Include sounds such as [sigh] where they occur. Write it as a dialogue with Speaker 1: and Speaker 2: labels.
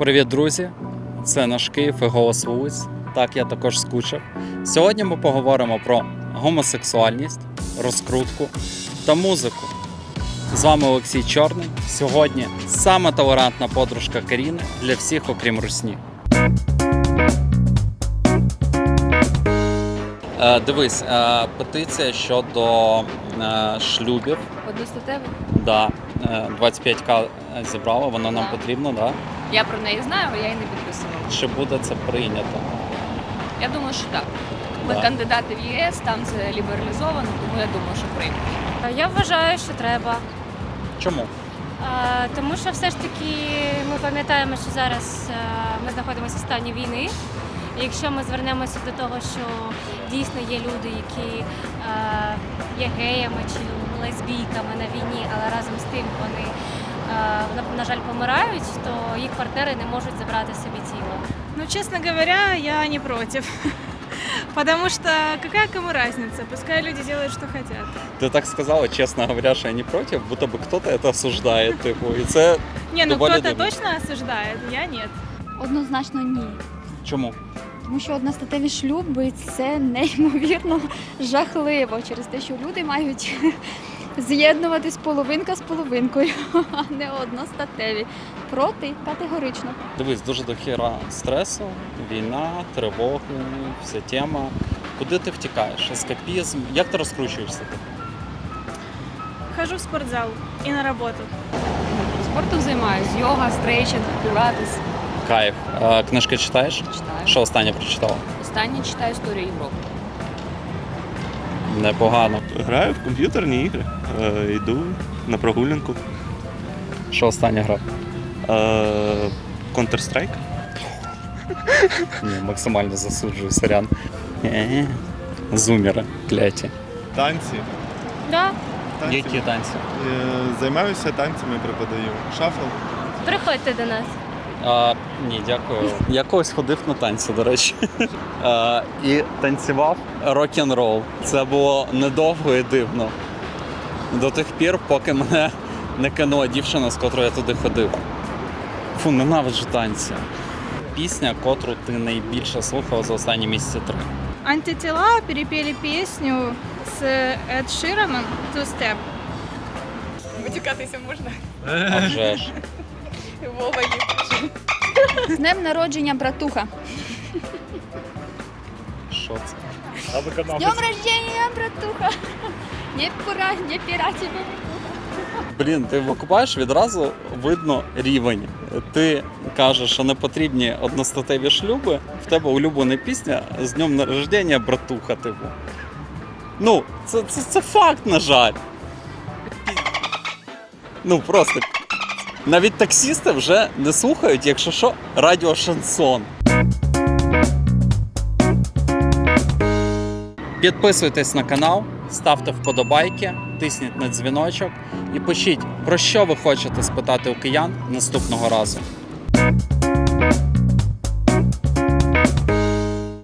Speaker 1: Привіт, друзі! Це наш Київ і голос вулиць. Так, я також скучив. Сьогодні ми поговоримо про гомосексуальність, розкрутку та музику. З вами Олексій Чорний. Сьогодні саме толерантна подружка Каріни для всіх, окрім русні. Е, дивись, е, петиція щодо е, шлюбів.
Speaker 2: Одностатевий?
Speaker 1: Да, 25к зібрала, воно нам потрібно, да?
Speaker 2: Я про неї знаю, але я її не підписувала.
Speaker 1: Чи буде це прийнято?
Speaker 2: Я думаю, що так. Ми
Speaker 1: Да.
Speaker 2: кандидати в ЄС, там це лібералізовано, тому я думаю, що приймуть.
Speaker 3: Я вважаю, що треба.
Speaker 1: Чому?
Speaker 3: Е, Тому що все ж таки ми пам'ятаємо, що зараз е, ми знаходимося в стані війни. І якщо ми звернемося до того, що дійсно є люди, які е, є геями чи лесбійками на війні, але разом з тим вони, е, на- жаль, помирають, то їх партнери не можуть забрати собі тіло.
Speaker 4: Ну, честно говоря, я не против. [laughs] Потому что какая кому разница? Пускай люди делают, что хотят.
Speaker 1: Ти так сказала, чесно говоря, що я не проти, будто би хтось це осуждає. Типу, і це [laughs]
Speaker 4: Не, ну кто-то точно осуждает, я нет.
Speaker 5: Однозначно ні.
Speaker 1: чому?
Speaker 5: Тому що одностатеві шлюби це неймовірно жахливо через те, що люди мають [laughs] з'єднуватись половинка з половинкою, [laughs] а не одностатеві. Проти категорично.
Speaker 1: Дивись, дуже дохіра стресу, війна, тривоги, вся тема. Куди ти втікаєш? Ескапізм? Як ти розкручуєшся?
Speaker 4: Хожу в спортзал и на работу.
Speaker 2: Спортом займаюся, йога, стрейчинг, пілатес.
Speaker 1: Кайф. А, книжки читаєш?
Speaker 2: Читаю.
Speaker 1: Що останнє прочитала?
Speaker 2: Останнє читаю історію Європи.
Speaker 1: Непогано.
Speaker 6: Граю в комп'ютерні ігри, е, йду на прогулянку.
Speaker 1: Що останнє грав?
Speaker 6: Е, Counter-Strike. [laughs]
Speaker 1: Ні, максимально засуджую, сорян. Е, Зумери, кляті.
Speaker 7: Танці.
Speaker 3: Да,
Speaker 7: танці.
Speaker 1: Які танці?
Speaker 7: Е, Займаюся танцями, преподаю. Шафл.
Speaker 3: приходьте до нас.
Speaker 1: А, ні, дякую. [laughs] Я колись ходив на танці, до речі. [laughs] А, і танцював рок-н-рол. Це було недовго і дивно. До тих пір, поки мене не кинула дівчина, з котрою я туди ходив. Фу, ненавиджу танці. Пісня, котру ти найбільше слухав за останні місяці три.
Speaker 4: Антитела перепели песню с Эд Шираном «Two Step». Витікатися можна.
Speaker 1: А вже ж. [laughs]
Speaker 4: Вова
Speaker 5: З днем народження, братуха.
Speaker 1: Що це?
Speaker 5: З днем рождения, братуха. Не пора, не пора тебе.
Speaker 1: Блін, ти викупаєш відразу видно рівень. Ти кажеш, що не потрібні одностатеві шлюби, в тебе улюблена пісня з днем народження братуха, типу. Ну, це, це, це факт, на жаль. Ну просто. Навіть таксісти вже не слухають, якщо що, радіо шансон. Підписуйтесь на канал, ставте вподобайки, тисніть на дзвіночок і пишіть, про що ви хочете спитати у киян наступного разу.